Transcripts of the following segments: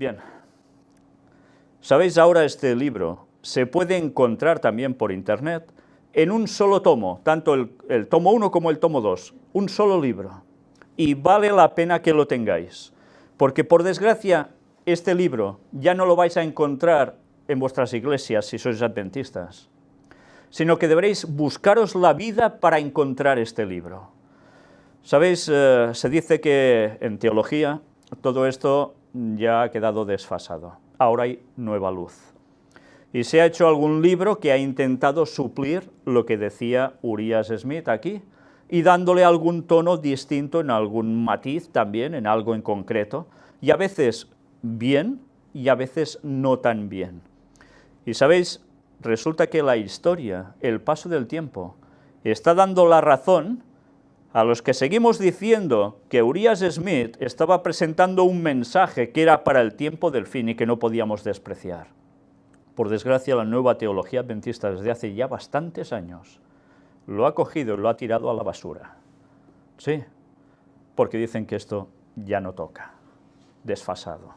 Bien, sabéis ahora este libro se puede encontrar también por internet en un solo tomo, tanto el, tomo 1 como el tomo 2, un solo libro, y vale la pena que lo tengáis, porque por desgracia este libro ya no lo vais a encontrar en vuestras iglesias si sois adventistas, sino que deberéis buscaros la vida para encontrar este libro. Sabéis, eh, se dice que en teología todo esto ya ha quedado desfasado, ahora hay nueva luz. Y se ha hecho algún libro que ha intentado suplir lo que decía Urias Smith aquí, y dándole algún tono distinto en algún matiz también, en algo en concreto, y a veces bien y a veces no tan bien. Y sabéis, resulta que la historia, el paso del tiempo, está dando la razón a los que seguimos diciendo que Urias Smith estaba presentando un mensaje que era para el tiempo del fin y que no podíamos despreciar. Por desgracia, la nueva teología adventista desde hace ya bastantes años lo ha cogido y lo ha tirado a la basura. Sí, porque dicen que esto ya no toca, desfasado.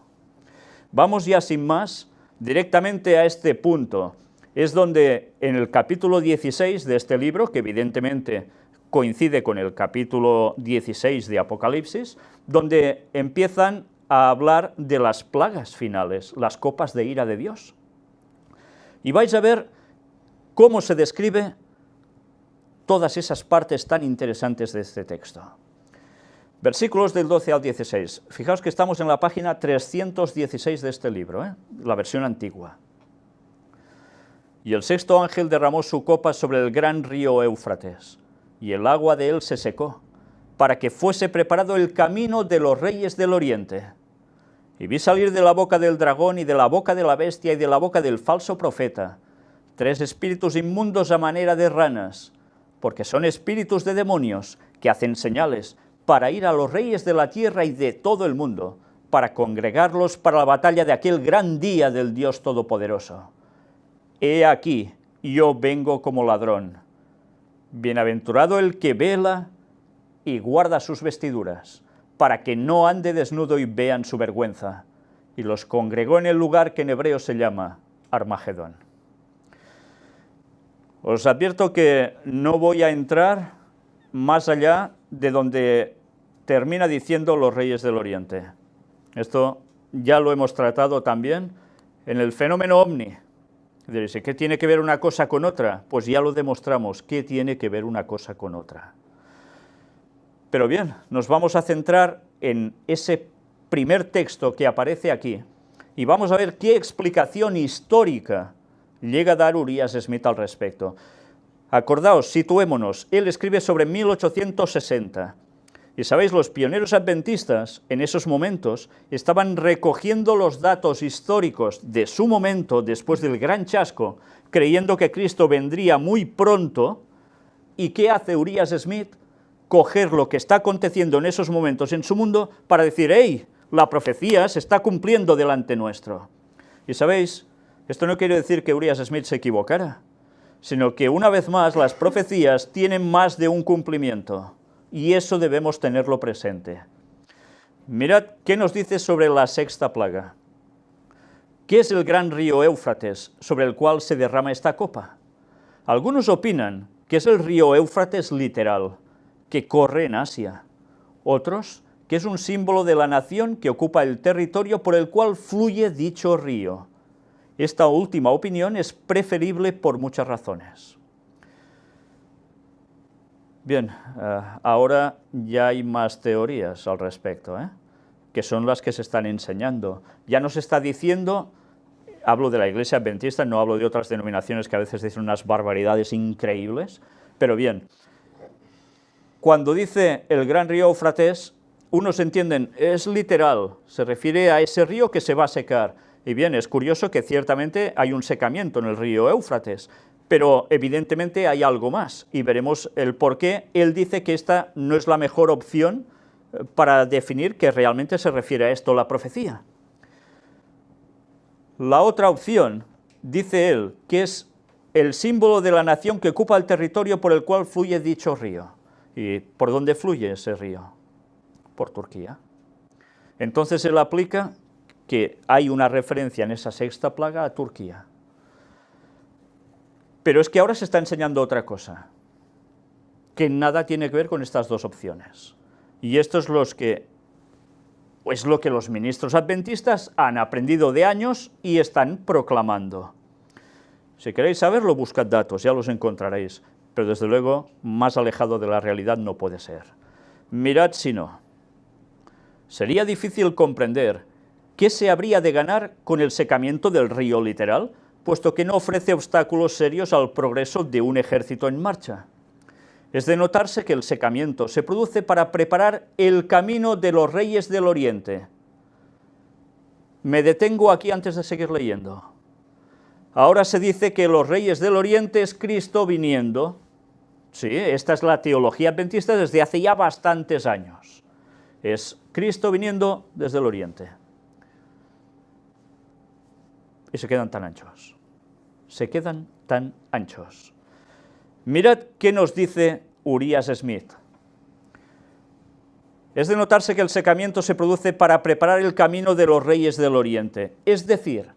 Vamos ya sin más directamente a este punto. Es donde en el capítulo 16 de este libro, que evidentemente coincide con el capítulo 16 de Apocalipsis, donde empiezan a hablar de las plagas finales, las copas de ira de Dios. Y vais a ver cómo se describe todas esas partes tan interesantes de este texto. Versículos del 12 al 16. Fijaos que estamos en la página 316 de este libro, ¿eh? la versión antigua. Y el sexto ángel derramó su copa sobre el gran río Éufrates, y el agua de él se secó, para que fuese preparado el camino de los reyes del oriente. Y vi salir de la boca del dragón y de la boca de la bestia y de la boca del falso profeta, tres espíritus inmundos a manera de ranas, porque son espíritus de demonios que hacen señales, para ir a los reyes de la tierra y de todo el mundo, para congregarlos para la batalla de aquel gran día del Dios Todopoderoso. He aquí, yo vengo como ladrón. Bienaventurado el que vela y guarda sus vestiduras, para que no ande desnudo y vean su vergüenza. Y los congregó en el lugar que en hebreo se llama Armagedón. Os advierto que no voy a entrar más allá de donde termina diciendo los reyes del Oriente. Esto ya lo hemos tratado también en el fenómeno ovni. ¿Qué tiene que ver una cosa con otra? Pues ya lo demostramos, ¿qué tiene que ver una cosa con otra? Pero bien, nos vamos a centrar en ese primer texto que aparece aquí y vamos a ver qué explicación histórica llega a dar Urias Smith al respecto. Acordaos, situémonos, él escribe sobre 1860, y sabéis, los pioneros adventistas en esos momentos estaban recogiendo los datos históricos de su momento, después del gran chasco, creyendo que Cristo vendría muy pronto, ¿y qué hace Urias Smith? Coger lo que está aconteciendo en esos momentos en su mundo para decir, hey, la profecía se está cumpliendo delante nuestro. Y sabéis, esto no quiere decir que Urias Smith se equivocara, sino que una vez más las profecías tienen más de un cumplimiento, y eso debemos tenerlo presente. Mirad qué nos dice sobre la sexta plaga. ¿Qué es el gran río Éufrates sobre el cual se derrama esta copa? Algunos opinan que es el río Éufrates literal, que corre en Asia. Otros, que es un símbolo de la nación que ocupa el territorio por el cual fluye dicho río. Esta última opinión es preferible por muchas razones. Bien, eh, ahora ya hay más teorías al respecto, ¿eh? que son las que se están enseñando. Ya nos está diciendo, hablo de la iglesia adventista, no hablo de otras denominaciones que a veces dicen unas barbaridades increíbles, pero bien, cuando dice el gran río Eufrates, unos entienden, es literal, se refiere a ese río que se va a secar, y bien, es curioso que ciertamente hay un secamiento en el río Éufrates, pero evidentemente hay algo más, y veremos el por qué él dice que esta no es la mejor opción eh, para definir que realmente se refiere a esto la profecía. La otra opción, dice él, que es el símbolo de la nación que ocupa el territorio por el cual fluye dicho río. ¿Y por dónde fluye ese río? Por Turquía. Entonces él aplica que hay una referencia en esa sexta plaga a Turquía. Pero es que ahora se está enseñando otra cosa, que nada tiene que ver con estas dos opciones. Y esto es, los que, es lo que los ministros adventistas han aprendido de años y están proclamando. Si queréis saberlo, buscad datos, ya los encontraréis, pero desde luego más alejado de la realidad no puede ser. Mirad si no. Sería difícil comprender qué se habría de ganar con el secamiento del río literal, puesto que no ofrece obstáculos serios al progreso de un ejército en marcha. Es de notarse que el secamiento se produce para preparar el camino de los reyes del oriente. Me detengo aquí antes de seguir leyendo. Ahora se dice que los reyes del oriente es Cristo viniendo. Sí, esta es la teología adventista desde hace ya bastantes años. Es Cristo viniendo desde el oriente. Y se quedan tan anchos se quedan tan anchos. Mirad qué nos dice Urias Smith. Es de notarse que el secamiento se produce para preparar el camino de los reyes del Oriente, es decir,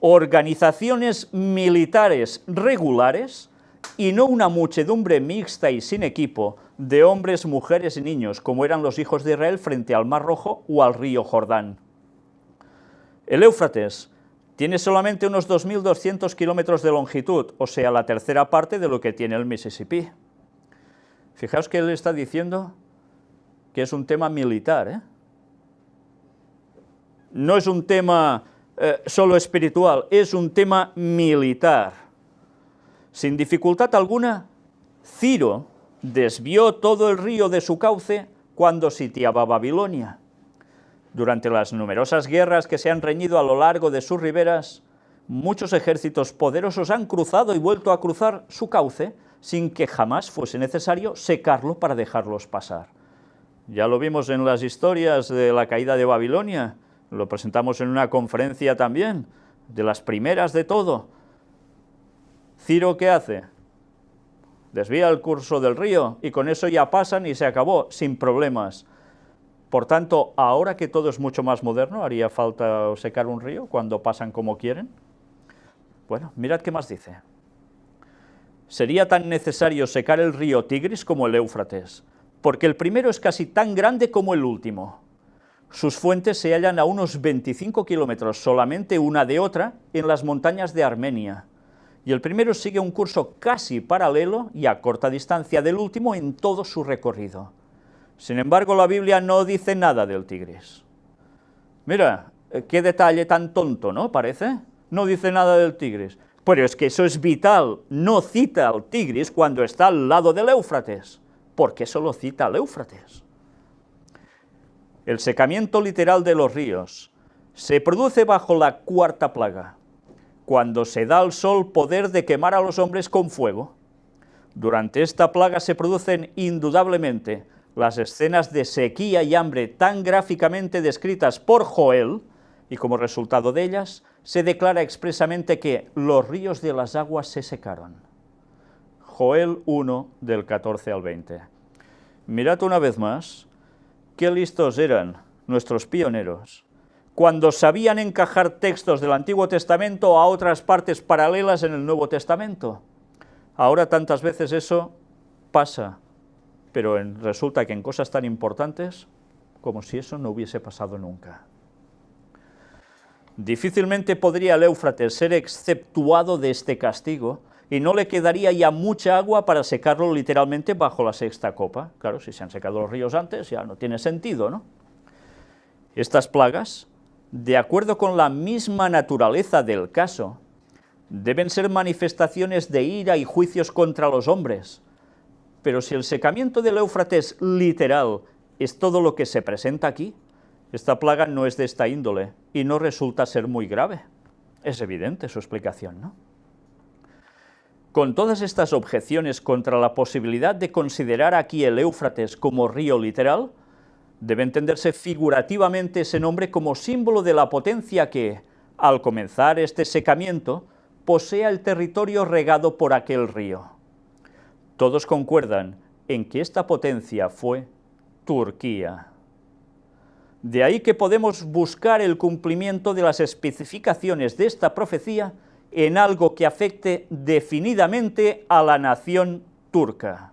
organizaciones militares regulares y no una muchedumbre mixta y sin equipo de hombres, mujeres y niños, como eran los hijos de Israel frente al Mar Rojo o al río Jordán. El Éufrates tiene solamente unos 2.200 kilómetros de longitud, o sea, la tercera parte de lo que tiene el Mississippi. Fijaos que él está diciendo que es un tema militar, ¿eh? No es un tema eh, solo espiritual, es un tema militar. Sin dificultad alguna, Ciro desvió todo el río de su cauce cuando sitiaba Babilonia. Durante las numerosas guerras que se han reñido a lo largo de sus riberas, muchos ejércitos poderosos han cruzado y vuelto a cruzar su cauce sin que jamás fuese necesario secarlo para dejarlos pasar. Ya lo vimos en las historias de la caída de Babilonia, lo presentamos en una conferencia también, de las primeras de todo. Ciro, ¿qué hace? Desvía el curso del río y con eso ya pasan y se acabó, sin problemas. Por tanto, ahora que todo es mucho más moderno, ¿haría falta secar un río cuando pasan como quieren? Bueno, mirad qué más dice. Sería tan necesario secar el río Tigris como el Éufrates, porque el primero es casi tan grande como el último. Sus fuentes se hallan a unos 25 kilómetros solamente una de otra en las montañas de Armenia, y el primero sigue un curso casi paralelo y a corta distancia del último en todo su recorrido. Sin embargo, la Biblia no dice nada del Tigris. Mira, eh, qué detalle tan tonto, ¿no? Parece. No dice nada del Tigris. Pero es que eso es vital. No cita al Tigris cuando está al lado del Éufrates. ¿Por qué solo cita al Éufrates? El secamiento literal de los ríos se produce bajo la cuarta plaga, cuando se da al sol poder de quemar a los hombres con fuego. Durante esta plaga se producen indudablemente las escenas de sequía y hambre tan gráficamente descritas por Joel, y como resultado de ellas, se declara expresamente que los ríos de las aguas se secaron. Joel 1, del 14 al 20. Mirad una vez más, qué listos eran nuestros pioneros, cuando sabían encajar textos del Antiguo Testamento a otras partes paralelas en el Nuevo Testamento. Ahora tantas veces eso pasa pero resulta que en cosas tan importantes, como si eso no hubiese pasado nunca. Difícilmente podría el Éufrates ser exceptuado de este castigo, y no le quedaría ya mucha agua para secarlo literalmente bajo la sexta copa. Claro, si se han secado los ríos antes, ya no tiene sentido, ¿no? Estas plagas, de acuerdo con la misma naturaleza del caso, deben ser manifestaciones de ira y juicios contra los hombres, pero si el secamiento del Éufrates literal es todo lo que se presenta aquí, esta plaga no es de esta índole y no resulta ser muy grave. Es evidente su explicación, ¿no? Con todas estas objeciones contra la posibilidad de considerar aquí el Éufrates como río literal, debe entenderse figurativamente ese nombre como símbolo de la potencia que, al comenzar este secamiento, posea el territorio regado por aquel río. Todos concuerdan en que esta potencia fue Turquía. De ahí que podemos buscar el cumplimiento de las especificaciones de esta profecía en algo que afecte definidamente a la nación turca.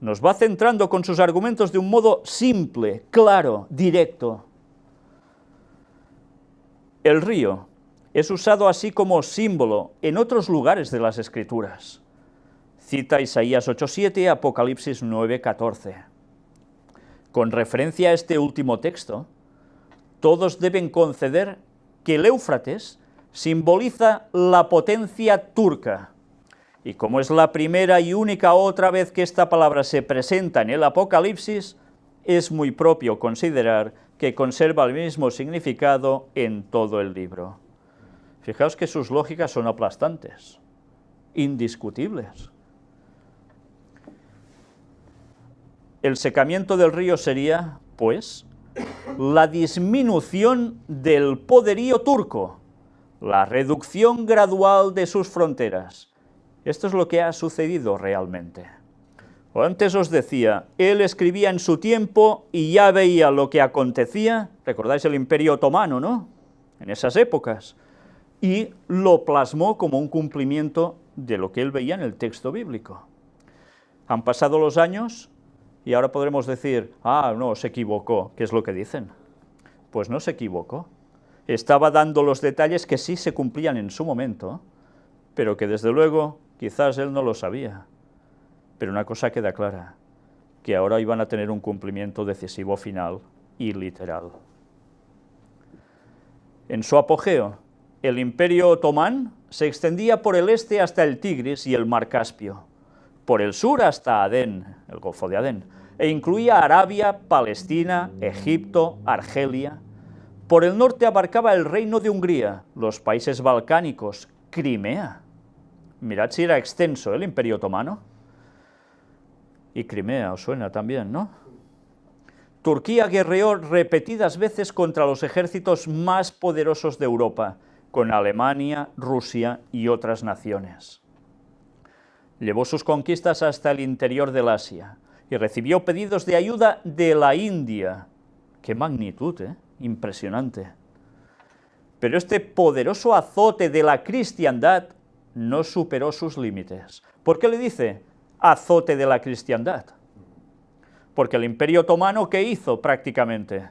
Nos va centrando con sus argumentos de un modo simple, claro, directo. El río es usado así como símbolo en otros lugares de las Escrituras. Cita Isaías 8.7, Apocalipsis 9.14. Con referencia a este último texto, todos deben conceder que el Éufrates simboliza la potencia turca, y como es la primera y única otra vez que esta palabra se presenta en el Apocalipsis, es muy propio considerar que conserva el mismo significado en todo el libro. Fijaos que sus lógicas son aplastantes, indiscutibles. El secamiento del río sería, pues, la disminución del poderío turco, la reducción gradual de sus fronteras. Esto es lo que ha sucedido realmente. Antes os decía, él escribía en su tiempo y ya veía lo que acontecía, recordáis el Imperio Otomano, ¿no?, en esas épocas, y lo plasmó como un cumplimiento de lo que él veía en el texto bíblico. Han pasado los años y ahora podremos decir, ah, no, se equivocó, ¿qué es lo que dicen? Pues no se equivocó. Estaba dando los detalles que sí se cumplían en su momento, pero que desde luego quizás él no lo sabía. Pero una cosa queda clara, que ahora iban a tener un cumplimiento decisivo final y literal. En su apogeo, el imperio otomán se extendía por el este hasta el Tigris y el mar Caspio, por el sur hasta Adén, el Golfo de Adén, e incluía Arabia, Palestina, Egipto, Argelia. Por el norte abarcaba el reino de Hungría, los países balcánicos, Crimea. Mirad si era extenso el imperio otomano. Y Crimea, os suena también, ¿no? Turquía guerreó repetidas veces contra los ejércitos más poderosos de Europa, con Alemania, Rusia y otras naciones. Llevó sus conquistas hasta el interior del Asia y recibió pedidos de ayuda de la India. ¡Qué magnitud, eh! Impresionante. Pero este poderoso azote de la cristiandad no superó sus límites. ¿Por qué le dice azote de la cristiandad? Porque el imperio otomano, ¿qué hizo prácticamente?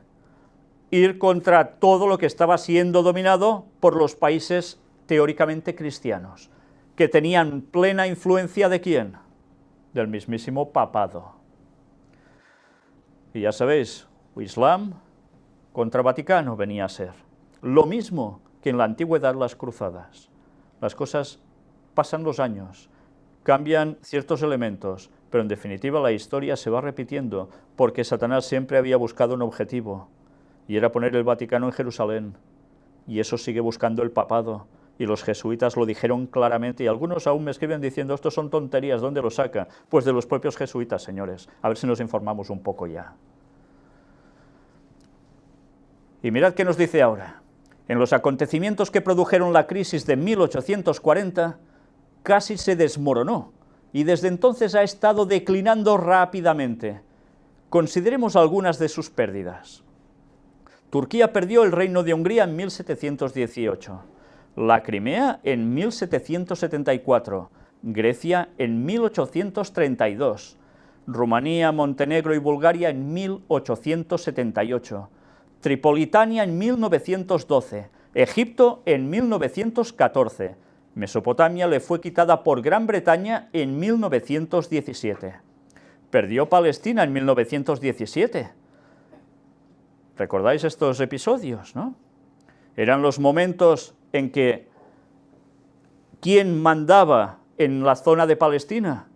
Ir contra todo lo que estaba siendo dominado por los países teóricamente cristianos que tenían plena influencia de quién? Del mismísimo papado. Y ya sabéis, Islam contra Vaticano venía a ser. Lo mismo que en la antigüedad las cruzadas. Las cosas pasan los años, cambian ciertos elementos, pero en definitiva la historia se va repitiendo, porque Satanás siempre había buscado un objetivo, y era poner el Vaticano en Jerusalén, y eso sigue buscando el papado, y los jesuitas lo dijeron claramente, y algunos aún me escriben diciendo, esto son tonterías, ¿dónde lo saca? Pues de los propios jesuitas, señores, a ver si nos informamos un poco ya. Y mirad qué nos dice ahora. En los acontecimientos que produjeron la crisis de 1840, casi se desmoronó, y desde entonces ha estado declinando rápidamente. Consideremos algunas de sus pérdidas. Turquía perdió el reino de Hungría en 1718 la Crimea en 1774, Grecia en 1832, Rumanía, Montenegro y Bulgaria en 1878, Tripolitania en 1912, Egipto en 1914, Mesopotamia le fue quitada por Gran Bretaña en 1917. Perdió Palestina en 1917. ¿Recordáis estos episodios, no? Eran los momentos en que ¿quién mandaba en la zona de Palestina?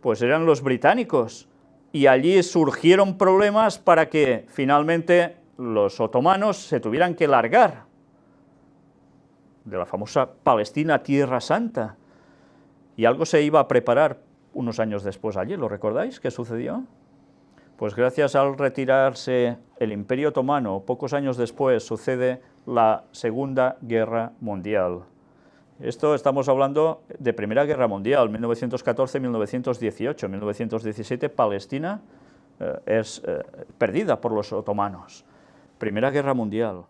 Pues eran los británicos, y allí surgieron problemas para que finalmente los otomanos se tuvieran que largar de la famosa Palestina Tierra Santa, y algo se iba a preparar unos años después allí, ¿lo recordáis? ¿Qué sucedió? Pues gracias al retirarse el Imperio Otomano, pocos años después sucede la Segunda Guerra Mundial. Esto estamos hablando de Primera Guerra Mundial, 1914-1918, 1917 Palestina es perdida por los otomanos. Primera Guerra Mundial.